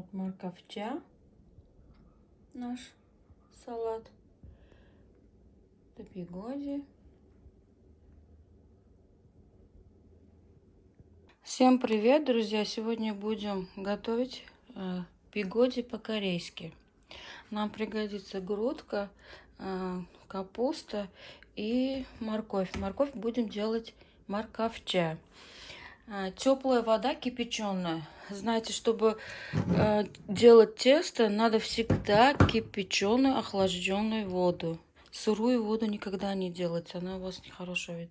Вот морковча наш салат. Это пигоди. Всем привет, друзья! Сегодня будем готовить э, пигоди по-корейски. Нам пригодится грудка, э, капуста и морковь. Морковь будем делать морковча. Э, теплая вода кипяченая. Знаете, чтобы э, делать тесто, надо всегда кипяченую, охлажденную воду. Сырую воду никогда не делать, она у вас нехорошая.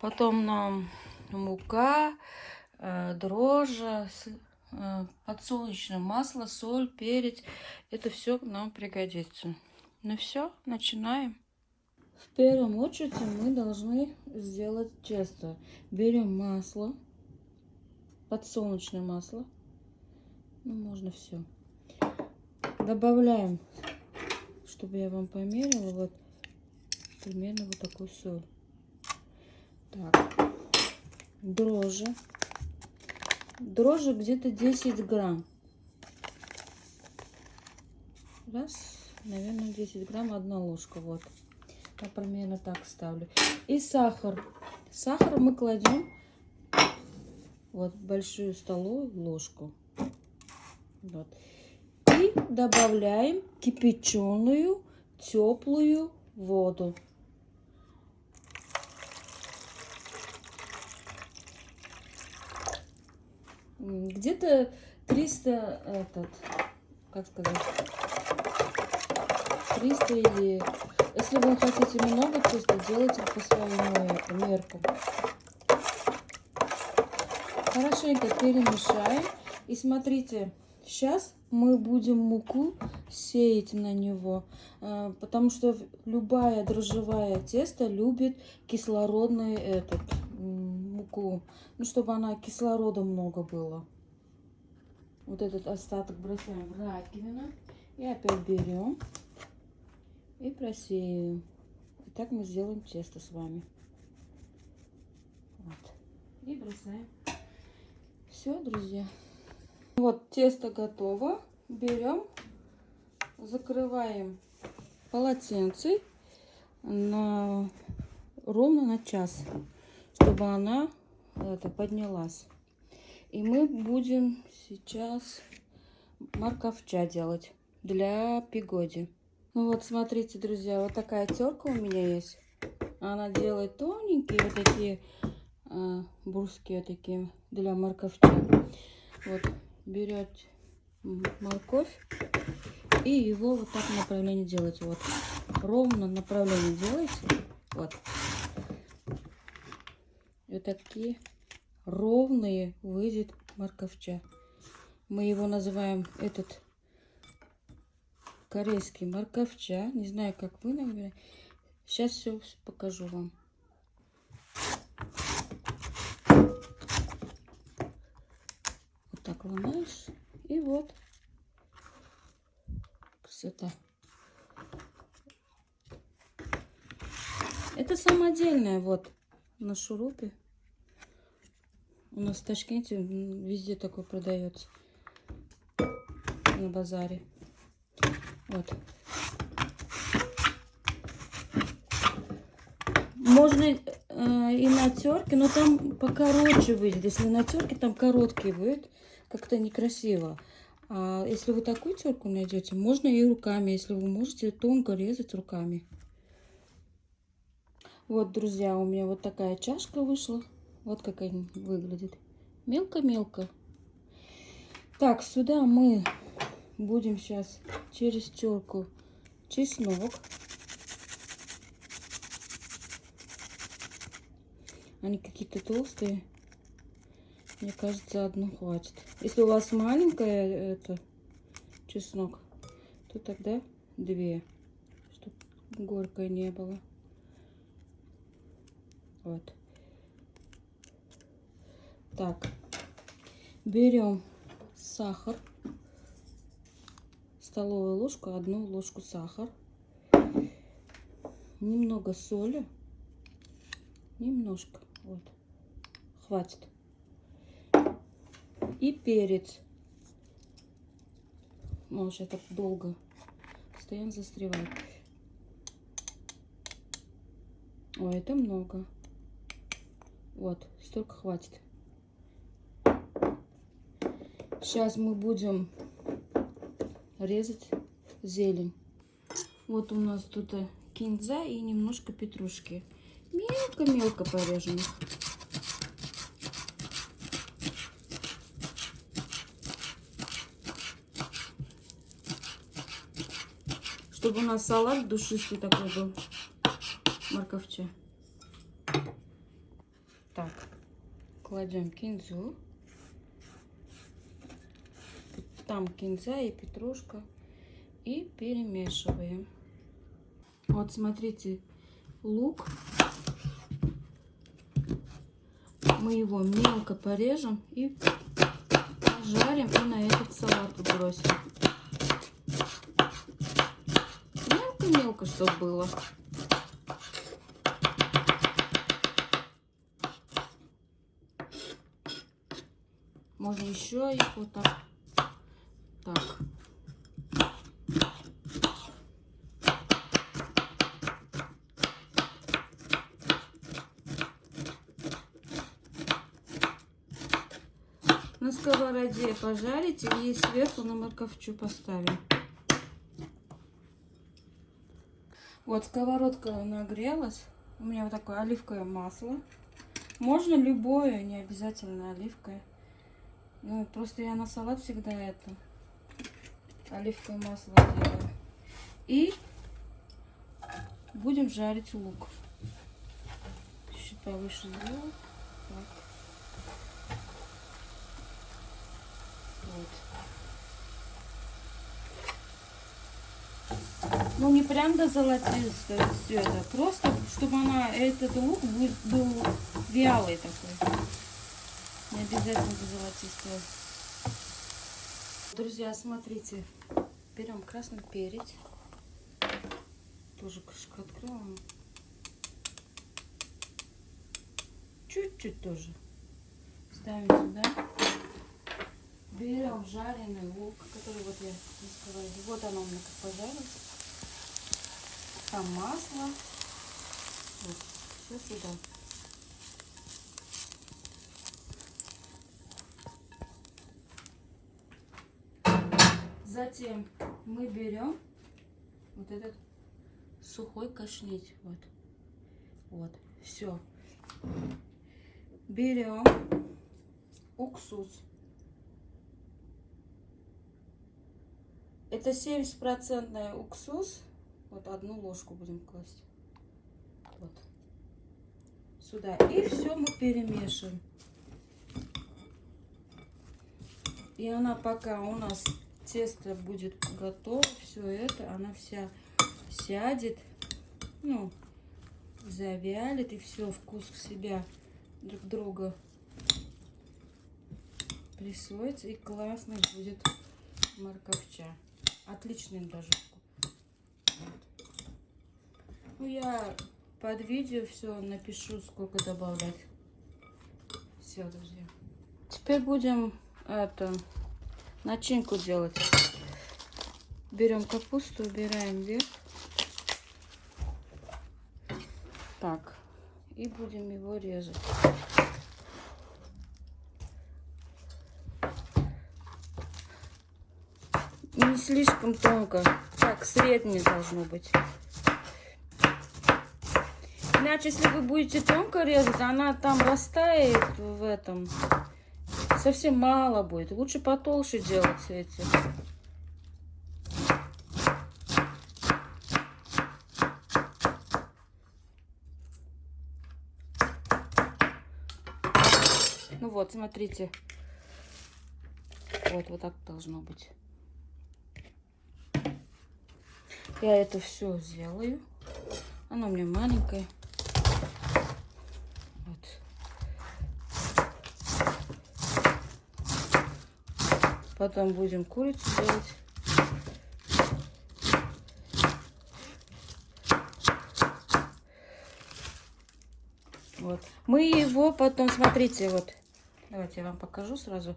Потом нам мука, э, дрожжи, э, подсолнечное масло, соль, перец. Это все нам пригодится. Ну все, начинаем. В первом очередь мы должны сделать тесто. Берем масло, подсолнечное масло. Ну, можно все. Добавляем, чтобы я вам померила, вот примерно вот такую соль. Так, дрожжи. Дрожжи где-то 10 грамм. Раз, наверное, 10 грамм, одна ложка, вот. Я примерно так ставлю. И сахар. Сахар мы кладем вот большую столовую ложку. Вот. И добавляем кипяченую теплую воду. Где-то 300 этот, как сказать, 300 или если вы хотите много теста, делайте по своему меркам. Хорошенько перемешаем. И смотрите, сейчас мы будем муку сеять на него, а, потому что любая дрожжевая тесто любит кислородный этот муку, ну чтобы она кислорода много было. Вот этот остаток бросаем в раковину и опять берем и просеиваем. И так мы сделаем тесто с вами. Вот. И бросаем. Все, друзья. Вот тесто готово. Берем, закрываем полотенце на ровно на час, чтобы она это, поднялась. И мы будем сейчас морковча делать для пигоди. Ну вот, смотрите, друзья, вот такая терка у меня есть. Она делает тоненькие вот такие а, бурские такие для морковча. Вот, берете морковь и его вот так направление делаете. Вот, ровно направление делаете. Вот. И вот такие ровные выйдет морковча. Мы его называем этот корейский морковча. Не знаю, как вы, наверное. Сейчас все покажу вам. так ломаешь. И вот красота. Это самодельная вот на шурупе. У нас в Ташкенте везде такой продается. На базаре. Вот. Можно э, и на терке, но там покороче выйдет. Если на терке, там короткий будет как-то некрасиво. А если вы такую терку найдете, можно и руками, если вы можете тонко резать руками. Вот, друзья, у меня вот такая чашка вышла. Вот как они выглядит. Мелко-мелко. Так, сюда мы будем сейчас через терку чеснок. Они какие-то толстые. Мне кажется, одну хватит. Если у вас маленькая это чеснок, то тогда две, чтобы горькой не было. Вот. Так, берем сахар, столовую ложку, одну ложку сахар, немного соли, немножко, вот, хватит и перец. Ну, сейчас так долго. Постоянно застревает. Ой, это много. Вот, столько хватит. Сейчас мы будем резать зелень. Вот у нас тут кинза и немножко петрушки. Мелко-мелко порежем Чтобы у нас салат душистый такой был. Морковча. Так, кладем кинзу. Там кинза и петрушка. И перемешиваем. Вот смотрите, лук. Мы его мелко порежем и пожарим и на этот салат бросим. Мелко-мелко, чтобы было. Можно еще их вот так. Так. На сковороде пожарить и сверху на морковчу поставим. Вот сковородка нагрелась. У меня вот такое оливковое масло. Можно любое, не обязательно оливковое. Ну, просто я на салат всегда это оливковое масло делаю. И будем жарить лук. Чуть повыше сделаю. Так. Вот. Ну, не прям до золотистого это. Просто, чтобы она, этот лук был вялый такой. Не обязательно до золотистого. Друзья, смотрите. Берем красный перец. Тоже крышку открываем. Чуть-чуть тоже. Ставим сюда. Берем жареный лук, который вот я не сказала. Вот оно у меня как пожарилось. Там масло. Вот, все сюда. Затем мы берем вот этот сухой кашлить. Вот. Вот. Все. Берем уксус. Это 70% уксус. Вот одну ложку будем класть. Вот. Сюда. И все мы перемешиваем. И она пока у нас тесто будет готово, все это, она вся сядет, ну, завялит, и все, вкус в себя друг друга присвоится, и классный будет морковча. Отличный даже Ну, я под видео все напишу, сколько добавлять. Все, друзья. Теперь будем это начинку делать. Берем капусту, убираем вверх. Так, и будем его резать. Не слишком тонко, так, среднее должно быть. Иначе, если вы будете тонко резать, она там растает в этом совсем мало будет. Лучше потолще делать эти. Ну вот, смотрите. Вот, вот так должно быть. Я это все сделаю. Оно у меня маленькое. Потом будем курицу делать. Вот. Мы его потом, смотрите, вот. Давайте я вам покажу сразу.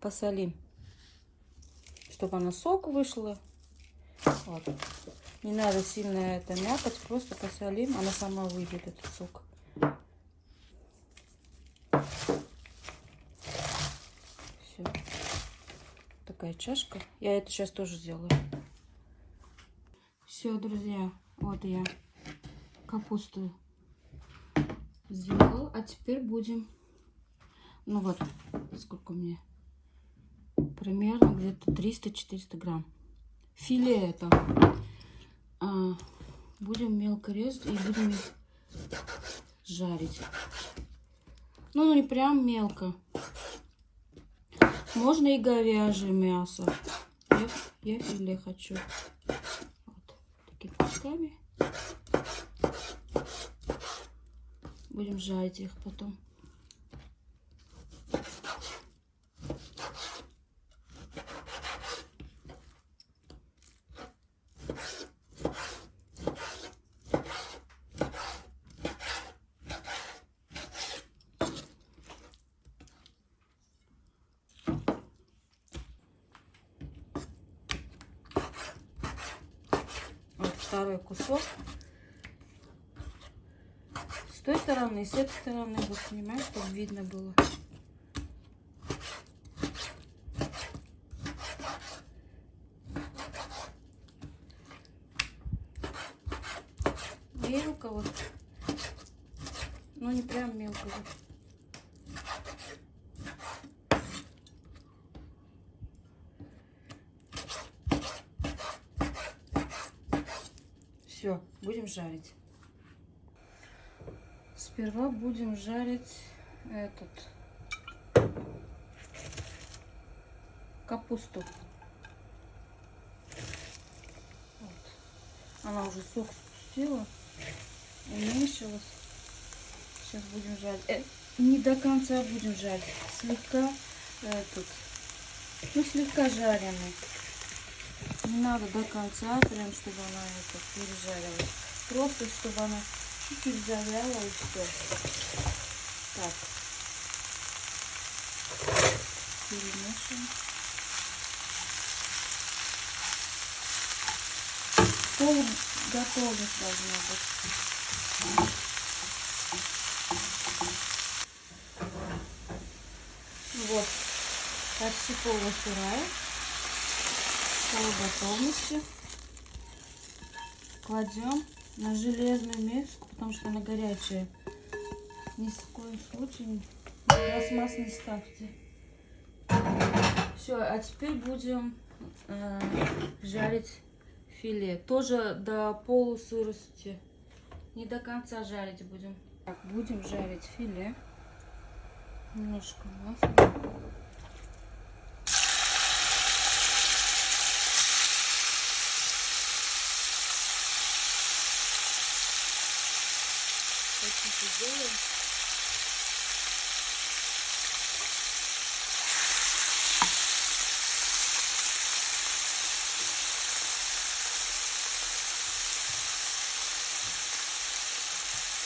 Посолим. чтобы она сок вышла. Вот. Не надо сильно это мякоть, просто посолим, она сама выйдет, этот сок. Все. Такая чашка. Я это сейчас тоже сделаю. Все, друзья, вот я капусту сделал. А теперь будем, ну вот, сколько мне, примерно где-то 300-400 грамм. Филе это. А, будем мелко резать и будем их жарить. Ну, не прям мелко. Можно и говяжье мясо. Я, я филе хочу такими кусками. Будем жарить их потом. И с этой стороны вот снимаю, чтобы видно было. Мелко вот. Ну не прям мелко. Все, будем жарить. Сперва будем жарить этот капусту. Вот. Она уже сок спустила, уменьшилась. Сейчас будем жарить. Э, не до конца будем жарить. Слегка этот, ну слегка жареный. Не надо до конца, прям, чтобы она это пережарилась. Просто, чтобы она чуть-чуть завяла и все. Так. Перемешиваем. Пол готовность должна быть. Вот, почти полусырая готовности. Кладем на железную миску, потому что она горячая. Ни в коем случае пластмасс не ставьте. Все, а теперь будем э, жарить филе. Тоже до полусырости. Не до конца жарить будем. Так, будем жарить филе. Немножко масла. Очень тяжелый.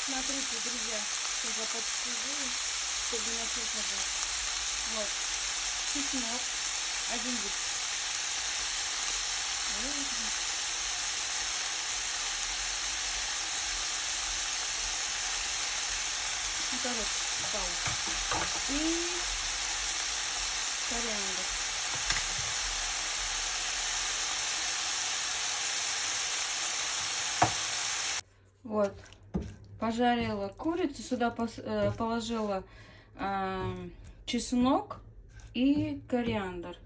Смотрите, друзья, я подсижу, чтобы не написано было. Вот, чеснок, один лист. Второй палец. И кориандр. Вот. Пожарила курицу, сюда э, положила э, чеснок и кориандр.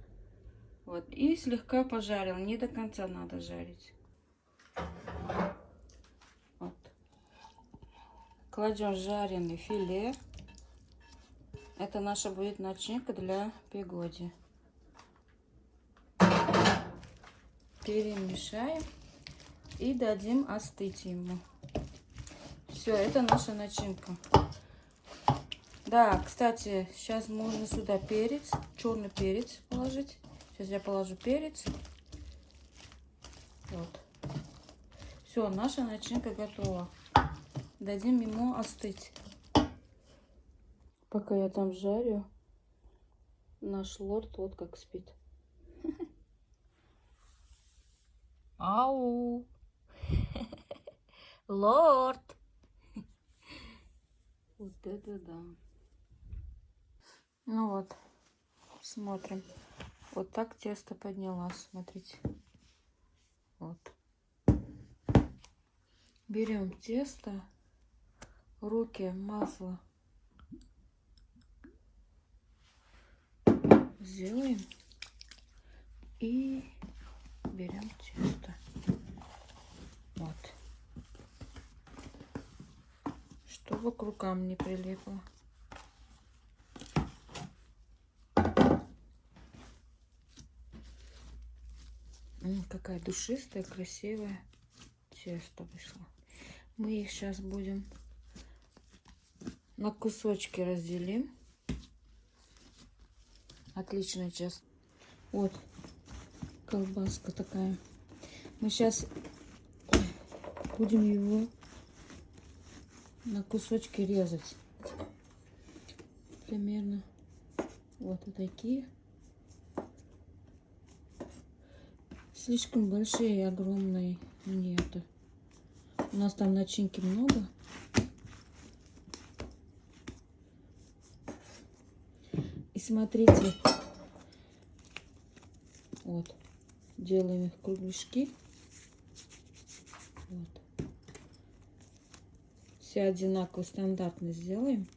Вот. И слегка пожарила. Не до конца надо жарить. Кладем жареный филе. Это наша будет начинка для пигоди. Перемешаем и дадим остыть ему. Все, это наша начинка. Да, кстати, сейчас можно сюда перец, черный перец положить. Сейчас я положу перец. Вот. Все, наша начинка готова. Дадим ему остыть. Пока я там жарю, наш лорд вот как спит. Ау! Лорд! Вот это да. Ну вот, смотрим. Вот так тесто поднялась, смотрите. Вот. Берем тесто, руки, масло. Сделаем. И берем тесто. Вот. Чтобы к рукам не прилипло. какая душистая, красивая тесто вышло. Мы их сейчас будем на кусочки разделим. Отличная часть. Вот колбаска такая. Мы сейчас будем его на кусочки резать. Примерно вот такие. Слишком большие и огромные нету. У нас там начинки много. Смотрите, вот, делаем их кругляшки. Вот. Все одинаково, стандартно сделаем.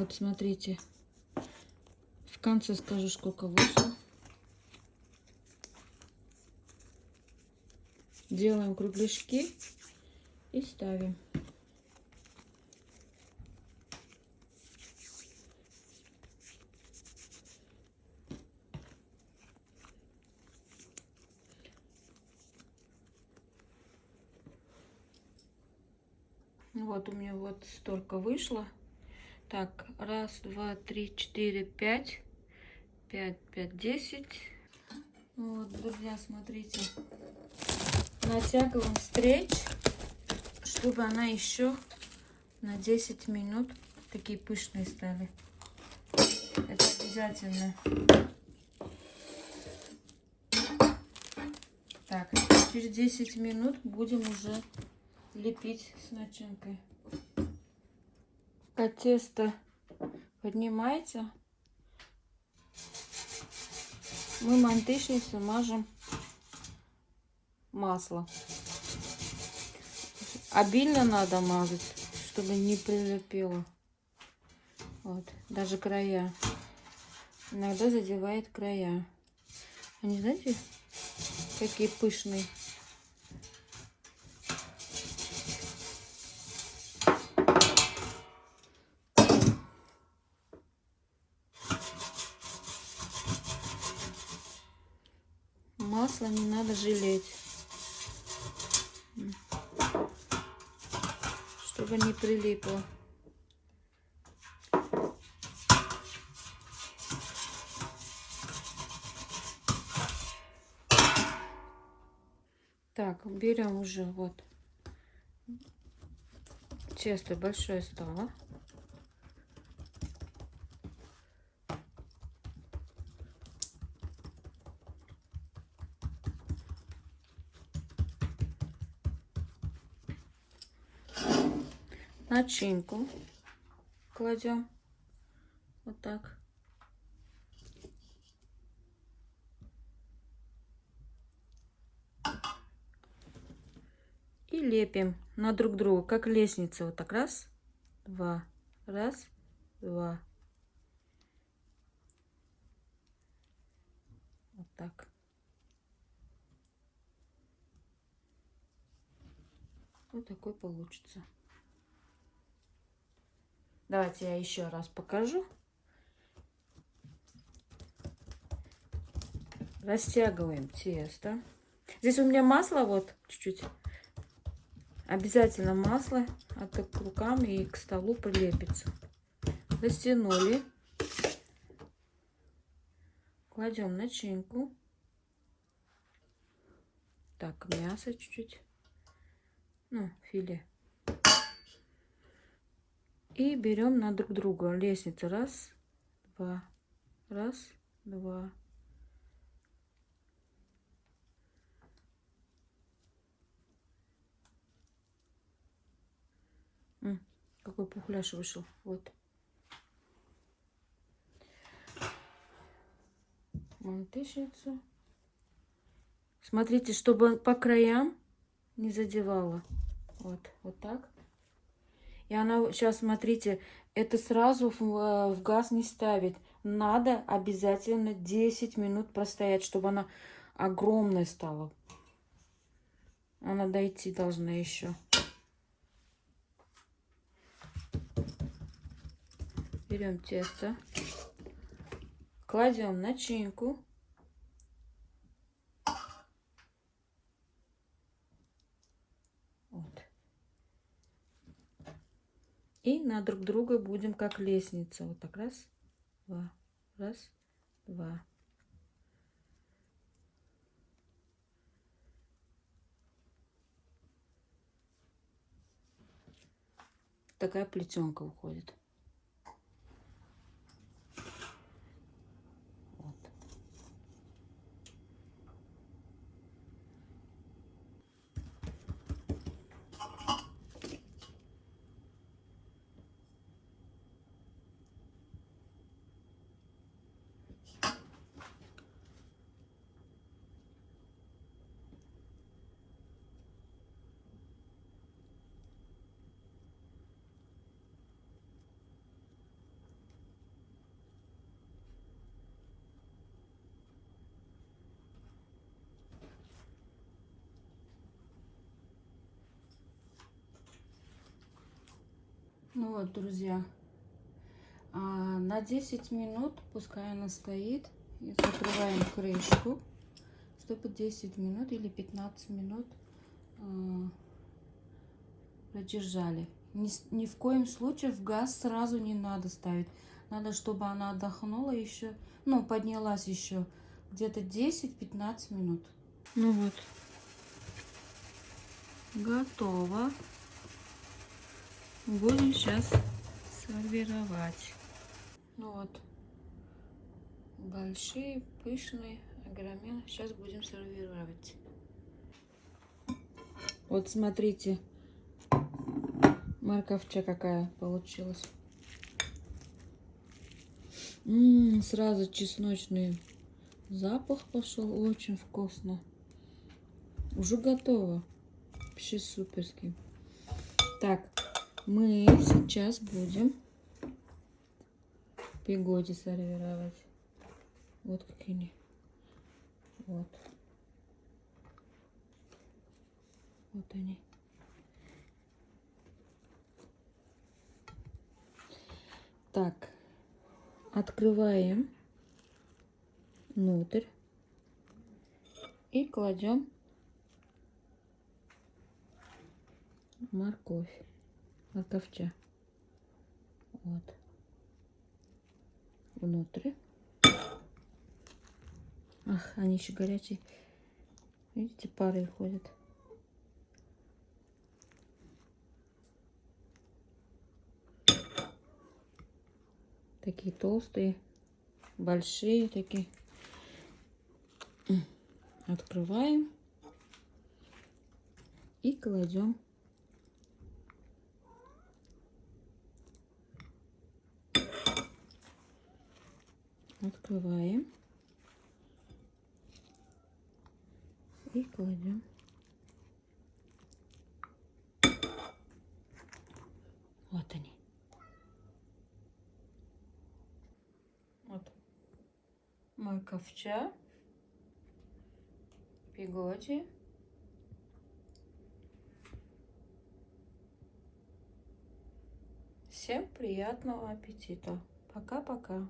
Вот смотрите. В конце скажу, сколько вышло. Делаем кругляшки и ставим. Вот у меня вот столько вышло. Так, раз, два, три, четыре, пять. Пять, пять, десять. Вот, друзья, смотрите. Натягиваем стрейч, чтобы она еще на 10 минут такие пышные стали. Это обязательно. Так, через 10 минут будем уже лепить с начинкой пока тесто поднимается, мы мантышницу мажем масло. Обильно надо мазать, чтобы не прилепило. Вот, даже края. Иногда задевает края. Они, знаете, какие пышные. масла не надо жалеть. Чтобы не прилипло. Так, берем уже вот тесто большое стало. Начинку кладем вот так. И лепим на друг друга, как лестница. Вот так раз, два, раз, два. Вот так. Вот такой получится. Давайте я еще раз покажу. Растягиваем тесто. Здесь у меня масло вот чуть-чуть. Обязательно масло, а то к рукам и к столу прилепится. Растянули. Кладем начинку. Так, мясо чуть-чуть. Ну, филе. И берем на друг друга лестницу. Раз, два, раз, два. Какой пухляш вышел. Вот. Мантышницу. Смотрите, чтобы по краям не задевала. Вот, вот так. И она сейчас, смотрите, это сразу в, э, в газ не ставить. Надо обязательно 10 минут простоять, чтобы она огромная стала. Она дойти должна еще. Берем тесто, кладем начинку. И на друг друга будем как лестница. Вот так раз, два, раз, два. Такая плетенка уходит. Ну вот, друзья, а, на 10 минут, пускай она стоит, и закрываем крышку, чтобы 10 минут или 15 минут а, продержали. Ни, ни в коем случае в газ сразу не надо ставить. Надо, чтобы она отдохнула еще, ну, поднялась еще где-то 10-15 минут. Ну вот, готово. Будем сейчас сервировать. Ну вот, большие, пышные, огроменные. Сейчас будем сервировать. Вот смотрите, морковча какая получилась. М -м, сразу чесночный запах пошел, очень вкусно. Уже готово. Вообще суперский. Так, мы сейчас будем пигоди сервировать. Вот какие они. Вот. Вот они. Так, открываем внутрь и кладем морковь морковча. Вот. Внутрь. Ах, они еще горячие. Видите, пары ходят. Такие толстые, большие такие. Открываем и кладем Открываем. И кладем. Вот они. Вот. Морковча. Пигоди. Всем приятного аппетита. Пока-пока.